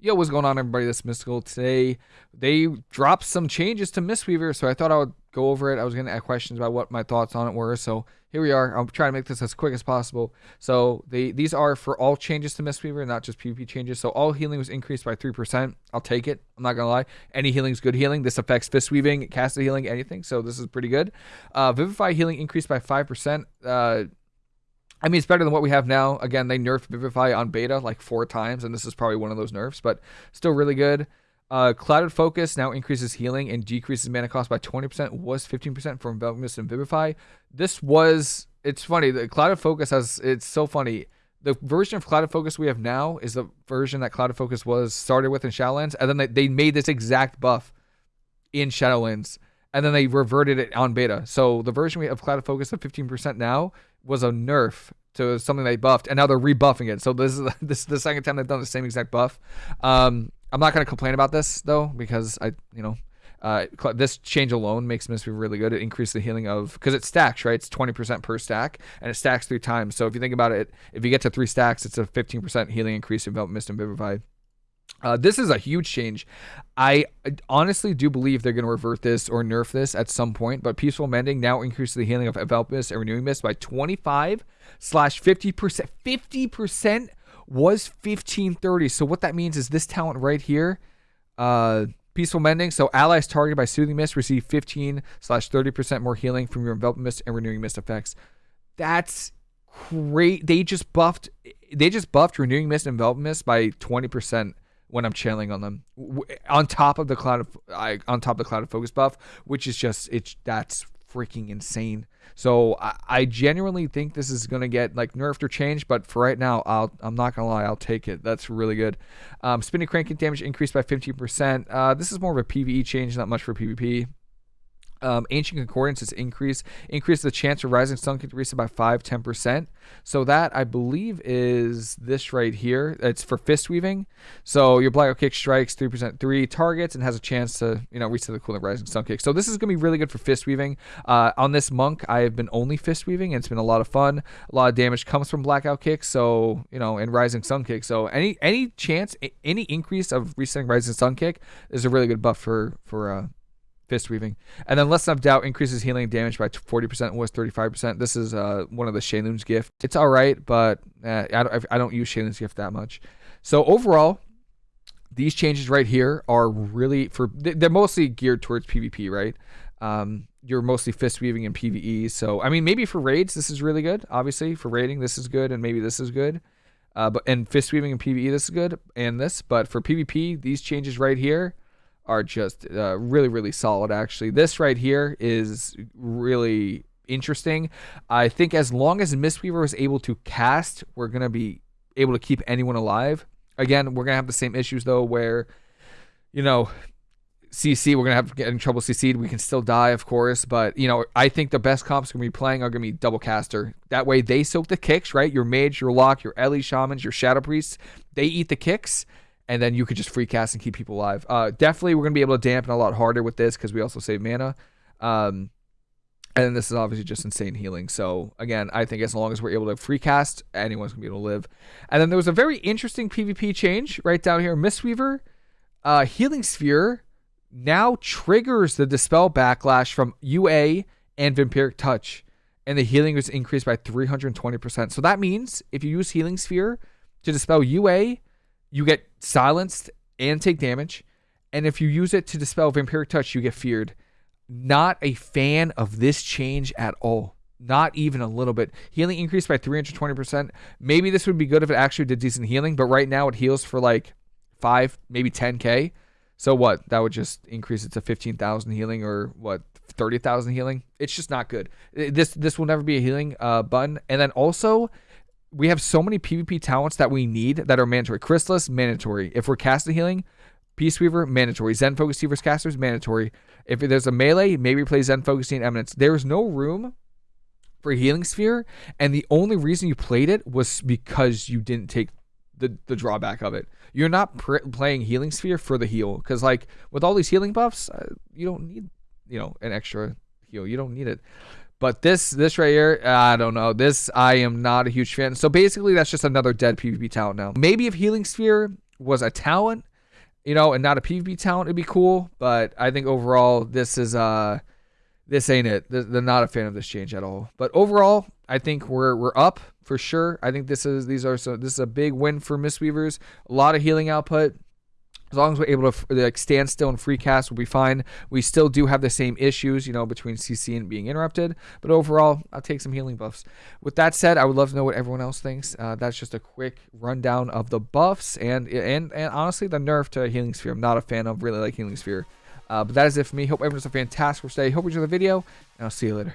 Yo, what's going on, everybody? This is Mystical. Today, they dropped some changes to Mistweaver, so I thought I would go over it. I was going to ask questions about what my thoughts on it were, so here we are. I'm trying to make this as quick as possible. So they these are for all changes to Mistweaver, not just PvP changes. So all healing was increased by 3%. I'll take it. I'm not going to lie. Any healing is good healing. This affects fist weaving, caster healing, anything, so this is pretty good. Uh, Vivify healing increased by 5%. Uh, I mean, it's better than what we have now. Again, they nerfed Vivify on beta like four times, and this is probably one of those nerfs, but still really good. Uh, Clouded Focus now increases healing and decreases mana cost by 20%, was 15% for Envelop Mist and Vivify. This was, it's funny, the Clouded Focus has, it's so funny. The version of Clouded Focus we have now is the version that Clouded Focus was started with in Shadowlands, and then they, they made this exact buff in Shadowlands, and then they reverted it on beta. So the version we have Clouded Focus of 15% now was a nerf to something they buffed, and now they're rebuffing it. So this is this is the second time they've done the same exact buff. Um, I'm not going to complain about this though because I, you know, uh, this change alone makes Mistweaver really good. It increases the healing of because it stacks, right? It's 20% per stack, and it stacks three times. So if you think about it, if you get to three stacks, it's a 15% healing increase in Mist and Vivify. Uh, this is a huge change. I honestly do believe they're going to revert this or nerf this at some point, but Peaceful Mending now increases the healing of Mist and Renewing Mist by 25 slash 50%. 50% was 1530. So what that means is this talent right here, uh, Peaceful Mending. So allies targeted by Soothing Mist receive 15 slash 30% more healing from your Envelop Mist and Renewing Mist effects. That's great. They just buffed, they just buffed Renewing Mist and Envelop Mist by 20% when I'm channeling on them. On top of the cloud of I, on top of the Clouded Focus buff, which is just it's that's freaking insane. So I, I genuinely think this is gonna get like nerfed or changed, but for right now, I'll I'm not gonna lie, I'll take it. That's really good. Um, spinning crane kick damage increased by 15%. Uh, this is more of a PVE change, not much for PvP. Um, ancient concordance is increased increase the chance of rising sun reset by 5 10% so that i believe is this right here. It's for fist weaving. So your blackout kick strikes 3% 3 targets and has a chance to you know reset the cooldown rising sun kick. So this is going to be really good for fist weaving. Uh, on this monk i have been only fist weaving and it's been a lot of fun. A lot of damage comes from blackout kick so you know and rising sun kick. So any any chance any increase of resetting rising sun kick is a really good buff for for uh fist weaving. And then Lesson of Doubt increases healing damage by 40%, was 35%. This is uh, one of the Sheilun's gift. It's all right, but uh, I, don't, I don't use Sheilun's gift that much. So overall, these changes right here are really for they're mostly geared towards PvP, right? Um, you're mostly fist weaving in PvE. So I mean, maybe for raids this is really good. Obviously, for raiding this is good, and maybe this is good. Uh, but and fist weaving in PvE this is good, and this. But for PvP, these changes right here are just uh, really, really solid, actually. This right here is really interesting. I think as long as Mistweaver is able to cast, we're going to be able to keep anyone alive. Again, we're going to have the same issues, though, where, you know, CC, we're going to have to get in trouble CC'd. We can still die, of course, but, you know, I think the best comps going to be playing are going to be double caster. That way they soak the kicks, right? Your mage, your lock, your Ele shamans, your shadow priests, they eat the kicks and then you could just free cast and keep people alive. Uh, definitely, we're gonna be able to dampen a lot harder with this because we also save mana. Um, and this is obviously just insane healing. So again, I think as long as we're able to free cast, anyone's gonna be able to live. And then there was a very interesting PvP change right down here. Mistweaver, uh, Healing Sphere now triggers the dispel backlash from UA and Vampiric Touch, and the healing was increased by 320%. So that means if you use Healing Sphere to dispel UA you get silenced and take damage. And if you use it to dispel Vampiric Touch, you get feared. Not a fan of this change at all. Not even a little bit. Healing increased by 320%. Maybe this would be good if it actually did decent healing, but right now it heals for like 5, maybe 10k. So what? That would just increase it to 15,000 healing or what? 30,000 healing. It's just not good. This this will never be a healing uh, button. And then also we have so many PvP talents that we need that are mandatory. Chrysalis, mandatory. If we're casting healing, Peaceweaver, mandatory. Zen Focus Weaver's casters, mandatory. If there's a melee, maybe play Zen Focusing Eminence. There's no room for Healing Sphere, and the only reason you played it was because you didn't take the, the drawback of it. You're not pr- playing Healing Sphere for the heal, because like with all these healing buffs, uh, you don't need you know an extra heal. You don't need it. But this this right here, I don't know. This I am not a huge fan. So basically, that's just another dead PvP talent now. Maybe if Healing Sphere was a talent, you know, and not a PvP talent, it'd be cool. But I think overall, this is uh, this ain't it. They're not a fan of this change at all. But overall, I think we're we're up for sure. I think this is these are so this is a big win for Mistweavers. A lot of healing output. As long as we're able to like stand still and free cast, we'll be fine. We still do have the same issues, you know, between CC and being interrupted. But overall, I'll take some healing buffs. With that said, I would love to know what everyone else thinks. Uh, that's just a quick rundown of the buffs and and and honestly, the nerf to Healing Sphere. I'm not a fan of. Really like Healing Sphere. Uh, but that is it for me. Hope everyone has a fantastic day. Hope you enjoy the video, and I'll see you later.